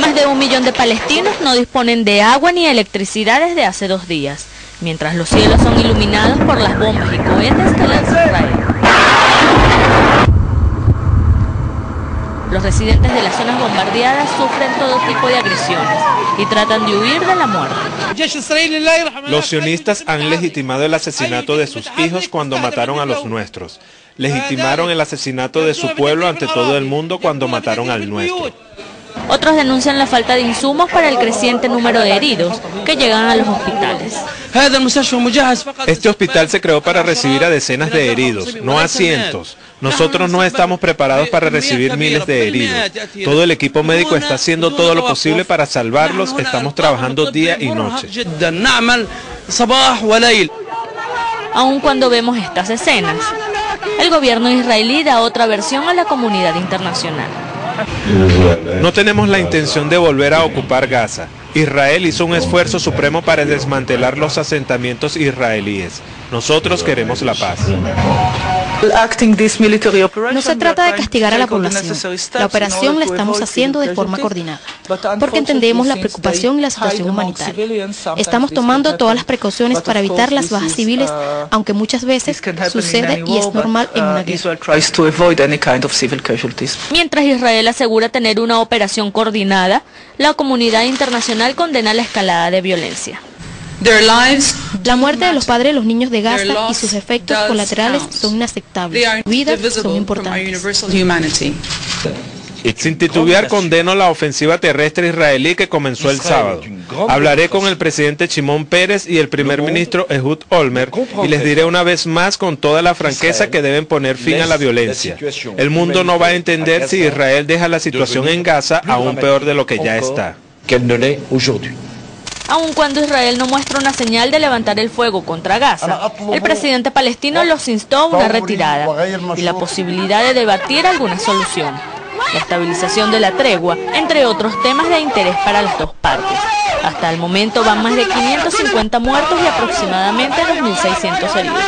Más de un millón de palestinos no disponen de agua ni electricidad desde hace dos días, mientras los cielos son iluminados por las bombas y cohetes que lanza Israel. Los residentes de las zonas bombardeadas sufren todo tipo de agresiones y tratan de huir de la muerte. Los sionistas han legitimado el asesinato de sus hijos cuando mataron a los nuestros. Legitimaron el asesinato de su pueblo ante todo el mundo cuando mataron al nuestro. Otros denuncian la falta de insumos para el creciente número de heridos que llegan a los hospitales. Este hospital se creó para recibir a decenas de heridos, no a cientos. Nosotros no estamos preparados para recibir miles de heridos. Todo el equipo médico está haciendo todo lo posible para salvarlos. Estamos trabajando día y noche. Aun cuando vemos estas escenas, el gobierno israelí da otra versión a la comunidad internacional. No tenemos la intención de volver a ocupar Gaza. Israel hizo un esfuerzo supremo para desmantelar los asentamientos israelíes. Nosotros queremos la paz. No se trata de castigar a la población. La operación la estamos haciendo de forma coordinada, porque entendemos la preocupación y la situación humanitaria. Estamos tomando todas las precauciones para evitar las bajas civiles, aunque muchas veces sucede y es normal en una guerra. Mientras Israel asegura tener una operación coordinada, la comunidad internacional condena la escalada de violencia. La muerte de los padres de los niños de Gaza y sus efectos colaterales son inaceptables. Vidas son importantes. Sin titubear condeno la ofensiva terrestre israelí que comenzó el sábado. Hablaré con el presidente Shimon Pérez y el primer ministro Ehud Olmer y les diré una vez más con toda la franqueza que deben poner fin a la violencia. El mundo no va a entender si Israel deja la situación en Gaza aún peor de lo que ya está. Aun cuando Israel no muestra una señal de levantar el fuego contra Gaza, el presidente palestino los instó a una retirada y la posibilidad de debatir alguna solución. La estabilización de la tregua, entre otros temas de interés para las dos partes. Hasta el momento van más de 550 muertos y aproximadamente 2.600 heridos.